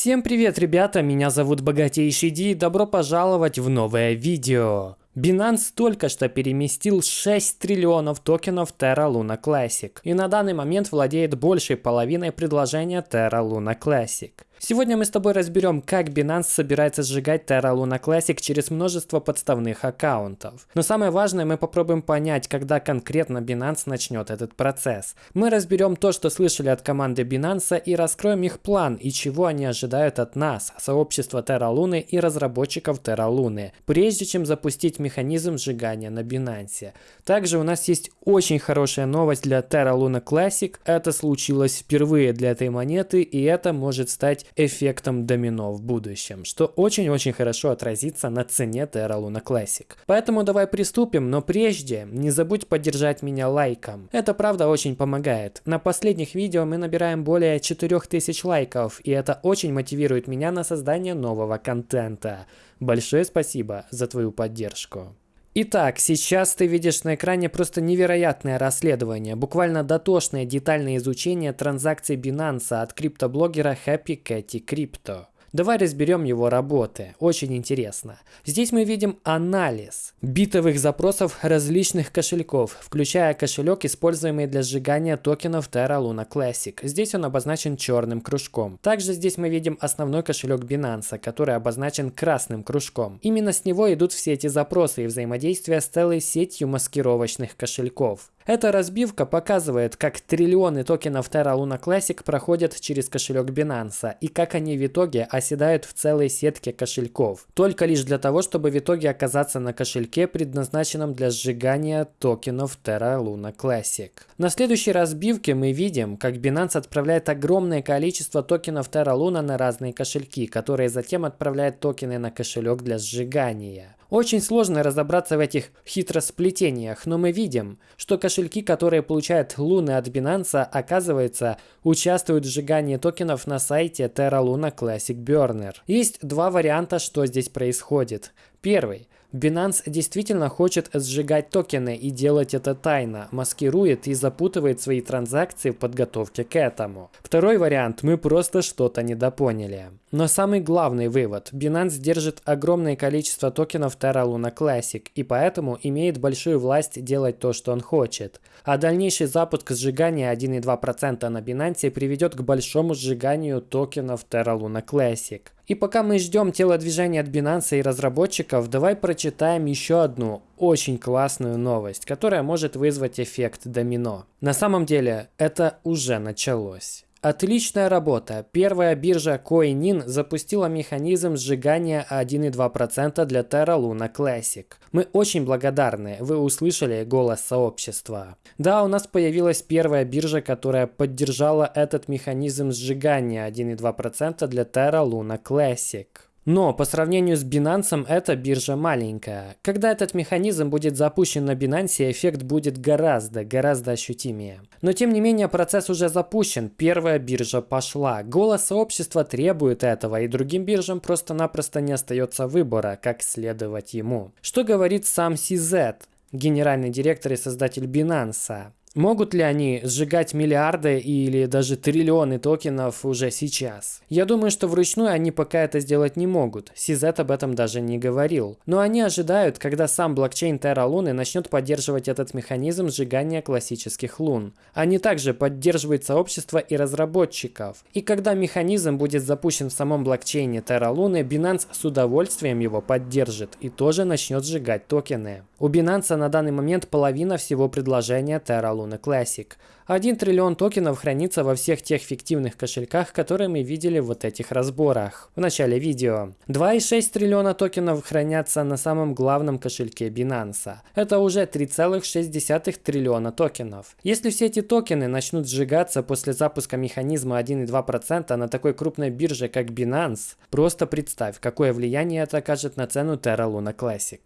Всем привет, ребята, меня зовут Богатейший Ди и добро пожаловать в новое видео. Binance только что переместил 6 триллионов токенов Terra Luna Classic и на данный момент владеет большей половиной предложения Terra Luna Classic. Сегодня мы с тобой разберем, как Binance собирается сжигать Terra Luna Classic через множество подставных аккаунтов. Но самое важное, мы попробуем понять, когда конкретно Binance начнет этот процесс. Мы разберем то, что слышали от команды Binance и раскроем их план и чего они ожидают от нас, сообщества Terra Luna и разработчиков Terra Luna, прежде чем запустить механизм сжигания на Binance. Также у нас есть очень хорошая новость для Terra Luna Classic. Это случилось впервые для этой монеты и это может стать эффектом домино в будущем, что очень-очень хорошо отразится на цене Terra Luna Classic. Поэтому давай приступим, но прежде не забудь поддержать меня лайком. Это правда очень помогает. На последних видео мы набираем более 4000 лайков, и это очень мотивирует меня на создание нового контента. Большое спасибо за твою поддержку. Итак, сейчас ты видишь на экране просто невероятное расследование, буквально дотошное детальное изучение транзакций Binance от криптоблогера Happy Catty Crypto. Давай разберем его работы. Очень интересно. Здесь мы видим анализ битовых запросов различных кошельков, включая кошелек, используемый для сжигания токенов Terra Luna Classic. Здесь он обозначен черным кружком. Также здесь мы видим основной кошелек Binance, который обозначен красным кружком. Именно с него идут все эти запросы и взаимодействие с целой сетью маскировочных кошельков. Эта разбивка показывает, как триллионы токенов Terra Luna Classic проходят через кошелек Binance и как они в итоге оседают в целой сетке кошельков. Только лишь для того, чтобы в итоге оказаться на кошельке, предназначенном для сжигания токенов Terra Luna Classic. На следующей разбивке мы видим, как Binance отправляет огромное количество токенов Terra Luna на разные кошельки, которые затем отправляют токены на кошелек для сжигания. Очень сложно разобраться в этих хитросплетениях, но мы видим, что кошельки, которые получают луны от Binance, оказывается, участвуют в сжигании токенов на сайте Terra Luna Classic Burner. Есть два варианта, что здесь происходит. Первый. Binance действительно хочет сжигать токены и делать это тайно, маскирует и запутывает свои транзакции в подготовке к этому. Второй вариант, мы просто что-то недопоняли. Но самый главный вывод, Binance держит огромное количество токенов Terra Luna Classic и поэтому имеет большую власть делать то, что он хочет. А дальнейший запуск сжигания 1,2% на Binance приведет к большому сжиганию токенов Terra Luna Classic. И пока мы ждем телодвижения от Binance и разработчиков, давай прочитаем еще одну очень классную новость, которая может вызвать эффект домино. На самом деле, это уже началось. Отличная работа. Первая биржа CoinIn запустила механизм сжигания 1,2% для Terra Luna Classic. Мы очень благодарны, вы услышали голос сообщества. Да, у нас появилась первая биржа, которая поддержала этот механизм сжигания 1,2% для Terra Luna Classic. Но по сравнению с Binance эта биржа маленькая. Когда этот механизм будет запущен на Binance, эффект будет гораздо, гораздо ощутимее. Но тем не менее процесс уже запущен, первая биржа пошла. Голос сообщества требует этого, и другим биржам просто-напросто не остается выбора, как следовать ему. Что говорит сам CZ? генеральный директор и создатель Binance. Могут ли они сжигать миллиарды или даже триллионы токенов уже сейчас? Я думаю, что вручную они пока это сделать не могут. CZ об этом даже не говорил. Но они ожидают, когда сам блокчейн Terra Luna начнет поддерживать этот механизм сжигания классических лун. Они также поддерживают сообщество и разработчиков. И когда механизм будет запущен в самом блокчейне Terra Luna, Binance с удовольствием его поддержит и тоже начнет сжигать токены. У Binance на данный момент половина всего предложения Terra Luna Classic. 1 триллион токенов хранится во всех тех фиктивных кошельках, которые мы видели в вот этих разборах в начале видео. 2,6 триллиона токенов хранятся на самом главном кошельке Binance. Это уже 3,6 триллиона токенов. Если все эти токены начнут сжигаться после запуска механизма 1,2% на такой крупной бирже, как Binance, просто представь, какое влияние это окажет на цену Terra Luna Classic.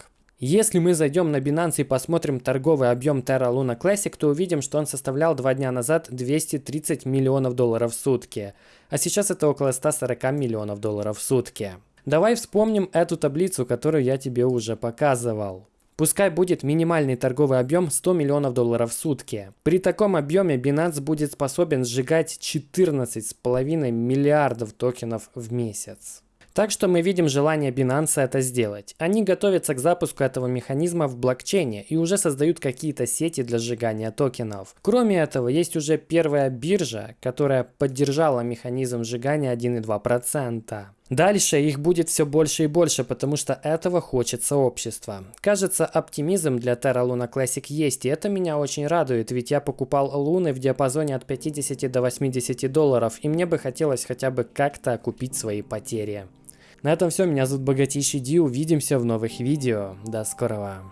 Если мы зайдем на Binance и посмотрим торговый объем Terra Luna Classic, то увидим, что он составлял два дня назад 230 миллионов долларов в сутки, а сейчас это около 140 миллионов долларов в сутки. Давай вспомним эту таблицу, которую я тебе уже показывал. Пускай будет минимальный торговый объем 100 миллионов долларов в сутки. При таком объеме Binance будет способен сжигать 14,5 миллиардов токенов в месяц. Так что мы видим желание Binance это сделать. Они готовятся к запуску этого механизма в блокчейне и уже создают какие-то сети для сжигания токенов. Кроме этого, есть уже первая биржа, которая поддержала механизм сжигания 1,2%. Дальше их будет все больше и больше, потому что этого хочет сообщество. Кажется, оптимизм для Terra Luna Classic есть, и это меня очень радует, ведь я покупал луны в диапазоне от 50 до 80 долларов, и мне бы хотелось хотя бы как-то окупить свои потери. На этом все, меня зовут Богатейший Ди, увидимся в новых видео, до скорого.